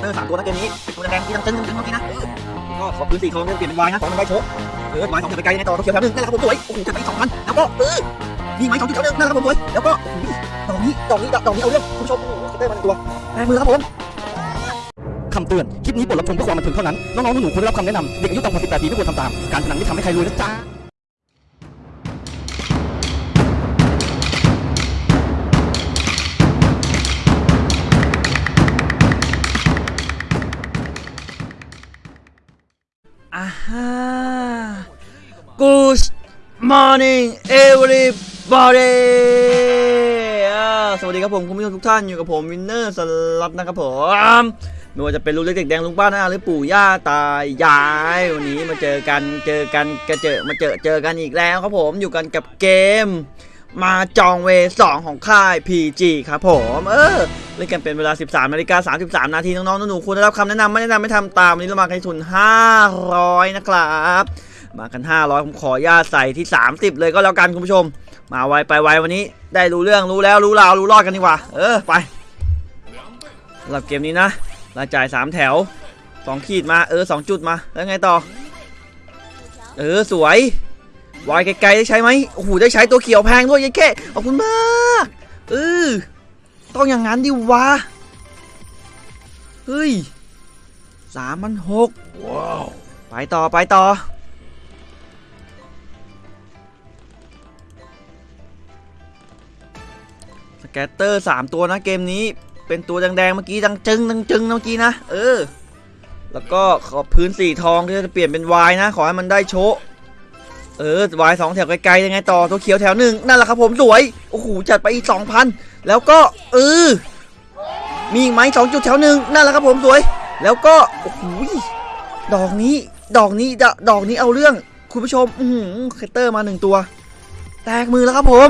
เตอร์สามตัวนะเกมนี้ตัวแดงที่ตั้งตึ้งตึ้งเมื่อกี้นะก็ขอพื้นสีทองเปลี่ยนเป็นวายนะของมันไวโชกเออวายสองจะไปไกลในต่อเขียวแถวหนึ่งนั่นแหละครับผมสวยโอ้โหจะไปสองพันแล้วก็เออนี่ไม้สองจุดแถวหนึ่งนั่นแหละครับผมสวยแล้วก็โอ้โหดอกนี้ดอกนี้ดอกนี้เอาเรื่องคุณผู้ชมโอ้โหสเตอร์มาหนึ่งตัวแรงมือครับผมคำเตือน คลิปนี้บทรับชมเพื่อความบันเทิงเท่านั้น น้องๆหนูๆควรได้รับคำแนะนำเด็กอายุต่ำกว่า18ปีไม่ควรทำตาม การพนันไม่ทำให้ใครรวยนะจ๊ะ morning everybody สวัสดีครับผมคุณผู้ชมทุกท่านอยู่กับผมวินเนอร์สลับนะครับผมไม่ว่าจะเป็นลูกเล็กเด็กแดงลุงป้าน้าหรือปู่ย่าตายายวันนี้มาเจอกันเจอกันกระเจอมาเจอเจอกันอีกแล้วครับผมอยู่กันกับเกม มาจองเวสองของค่าย PG ครับผมเออเล่นกันเป็นเวลา 13นาฬิกา33 นาทีน้องๆหนูๆควรได้รับคำแนะนำไม่แนะนำไม่ทำตามวันนี้เรามากันที่ทุน 500 นะครับ มากัน 500 ผมขอญาตใส่ที่ 30 เลยก็แล้วกันคุณผู้ชม มาไวไปไววันนี้ ได้รู้เรื่องรู้แล้วรู้ราวรู้รอดกันดีกว่า เออไปสำหรับเกมนี้นะรายจ่าย 3 แถว 2 ขีดมาเออ 2 จุดมา แล้วไงต่อ เออสวยวายไกลๆได้ใช้ไหมโอ้โหได้ใช้ตัวเขียวแพงด้วยยัยแค่ขอบคุณมากเออต้องอย่างนั้นดิวะเฮ้ยสามพันหกว้าวไปต่อไปต่อ แกตเตอร์สามตัวนะเกมนี้ เป็นตัวแดงๆเมื่อกี้ดังจึงดังจึงเมื่อกี้นะเออ แล้วก็ขอบพื้นสีทองที่จะเปลี่ยนเป็นวายนะ ขอให้มันได้โชะเออวายสองแถวไกลๆยังไงต่อตัวเขียวแถวหนึ่งนั่นแหละครับผมสวยโอ้โหจัดไปอีกสองพันแล้วก็เออมีอีกไหมสองจุดแถวหนึ่งนั่นแหละครับผมสวย แล้วก็โอ้โหดอกนี้ ดอกนี้ดอกดอกนี้เอาเรื่องคุณผู้ชม อือหือ scatter มาหนึ่งตัว แตกมือแล้วครับผม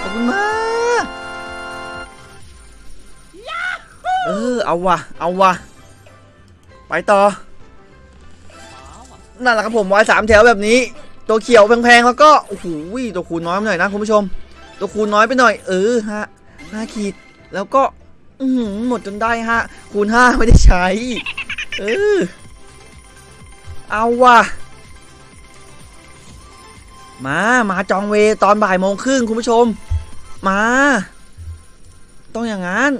ขอบคุณมาก เออ เอาวะเอาวะไปต่อ นั่นแหละครับผมไว้สามแถวแบบนี้ ตัวเขียวแพงๆ แล้วก็ โอ้โห ตัวคูณน้อยไปหน่อยนะคุณผู้ชม ตัวคูณน้อยไปหน่อย เออฮะห้าขีด แล้วก็ อืหืหมดจนได้ฮะ คูณห้าไม่ได้ใช้ เออ เอาว่ะมา มาจองเวตอนบ่ายโมงครึ่งคุณผู้ชม มา ต้องอย่างนั้น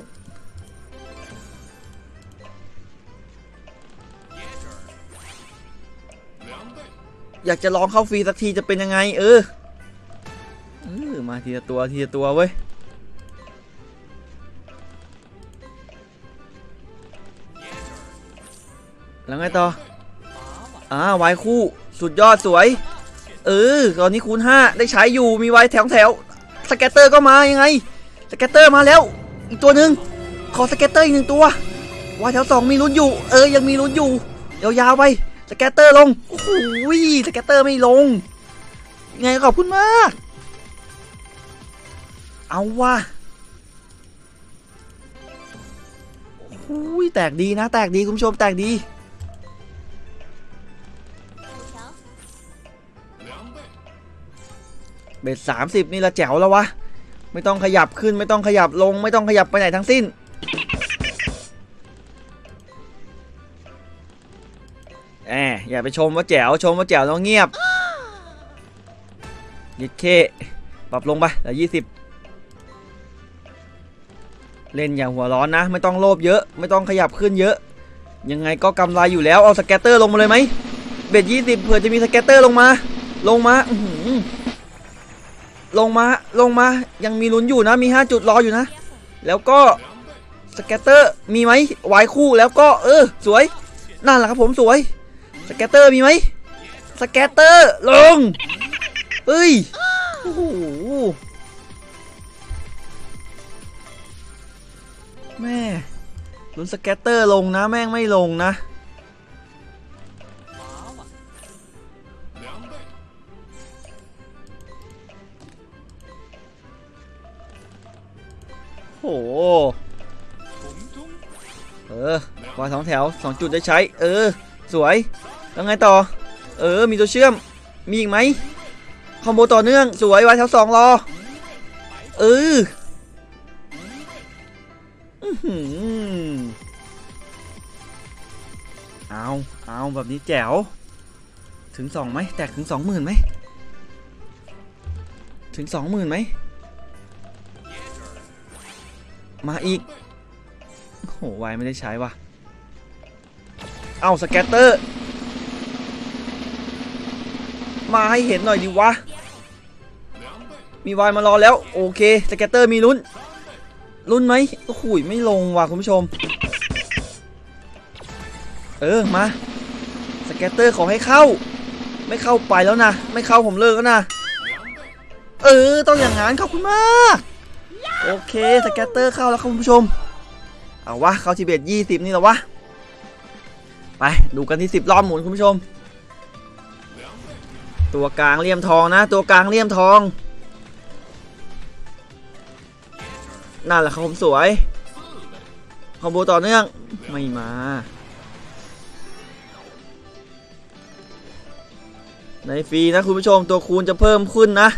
อยากจะลองเข้าฟรีสักทีจะเป็นยังไง เออเออมาทีละตัวทีละตัวเว้ยแล้วไงต่ออ่าไว้คู่สุดยอดสวย เออ ตอนนี้คูณ5ได้ใช้อยู่มี wild แถวแถว scatter ก็มายังไง scatter มาแล้ว อีกตัวหนึ่งขอ scatter อีกหนึ่งตัว wild แถวสองมีลุ้นอยู่ เออยังมีลุ้นอยู่ยาวๆไป สแกตเตอร์ลง โอ้โหสแกตเตอร์ไม่ลง ไงขอบคุณมาก เอาว่ะโอ้โหแตกดีนะ แตกดีคุณผู้ชมแตกดี เบ็ดสามสิบนี่ละแจ๋วแล้ววะ ไม่ต้องขยับขึ้นไม่ต้องขยับลง ไม่ต้องขยับไปไหนทั้งสิ้น อย่าไปชมว่าแจ๋วชมว่าแจ๋วแล้วเงียบยิดเคปรับลงไปเหลือยี่สิบเล่นอย่างหัวร้อนนะ ไม่ต้องโลภเยอะ ไม่ต้องขยับขึ้นเยอะ ยังไงก็กำไรอยู่แล้วเอา scatter ลงมาเลยไหม bet ยี่สิบเผื่อจะมี scatter ลงมา ลงมาลงมาลงมายังมีลุ้นอยู่นะมี 5 จุดรออยู่นะ แล้วก็ scatter มีไหมวายคู่แล้วก็เออ สวยนั่นแหละครับผมสวย scatter มีไหม scatter ลงเอ้ยโอ้โหแม่งลุ้น scatter ลงนะแม่งไม่ลงนะโอ้โหเออวางสองแถวสองจุดได้ใช้ เออ สวย แล้วไงต่อ เออ มีตัวเชื่อม มีอีกไหมคอมโบต่อเนื่อง สวยวางแถวสองรอ เอออื้อหือเอาเอาแบบนี้แจ๋ว ถึงสองไหม แตกถึงสองหมื่นไหม ถึงสองหมื่นไหม มาอีกโอ้โหไวไม่ได้ใช้ว่ะ เอา scatter มาให้เห็นหน่อยดิวะ มีวายมารอแล้ว โอเค scatter มีลุ้น ลุ้นไหมโอ้โหไม่ลงว่ะคุณผู้ชม เออมา scatter ขอให้เข้า ไม่เข้าไปแล้วนะ ไม่เข้าผมเลิกแล้วนะ เออ ต้องอย่างนั้นขอบคุณมาก โอเค scatter เข้าแล้วครับคุณผู้ชม เอาวะ เข้าที่ bet ยี่สิบนี่หรอวะ ไป ดูกันที่สิบรอบหมุนคุณผู้ชม ตัวกลางเลี่ยมทองนะ ตัวกลางเลี่ยมทองนั่นแหละครับผมสวย combo ต่อเนื่องไม่มาในฟรีนะคุณผู้ชมตัวคูณจะเพิ่มขึ้นนะ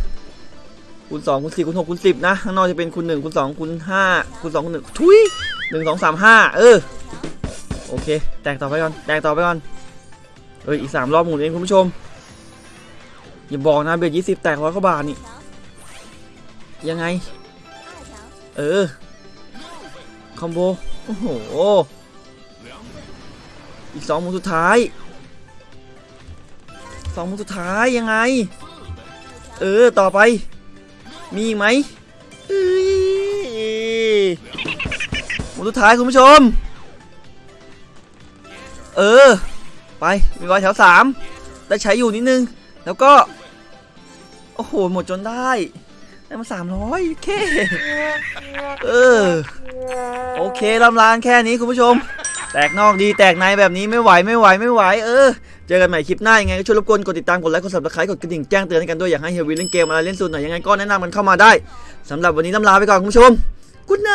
คูณ2คูณ4คูณ6คูณ10นะข้างนอกจะเป็นคูณ1คูณ2คูณ5คูณ2คูณ1ทุย1 2 3 5 เออโอเค แตกต่อไปก่อน แตกต่อไปก่อนเอ้ยอีก 3 รอบหมุนเองคุณผู้ชม อย่าบอกนะเบ็ด20แตกร้อยกว่าบาทนี่ ยังไง เออ คอมโบ โอ้โห อีกสองมุนสุดท้าย สองมุนสุดท้ายยังไง เออ ต่อไป มีไหมมุนสุดท้ายคุณผู้ชม เออ ไป มีรอยแถวสามได้ใช้อยู่นิดนึง แล้วก็ โอ้โห หมดจนได้ได้มาสามร้อยเค เออ โอเคลำลานแค่นี้คุณผู้ชม แตกนอกดีแตกในแบบนี้ไม่ไหวไม่ไหวไม่ไหว เออ เจอกันใหม่คลิปหน้ายังไงก็ช่วยรบกวนกดติดตามกดไลค์กด subscribe กดกระดิ่งแจ้งเตือนกันด้วยอยากให้เฮยวินเล่นเกมอะไรเล่นสูตรหน่อยังไงก็แนะนำกันเข้ามาได้สำหรับวันนี้ลำลาไปก่อนคุณผู้ชมกุ๊ดไน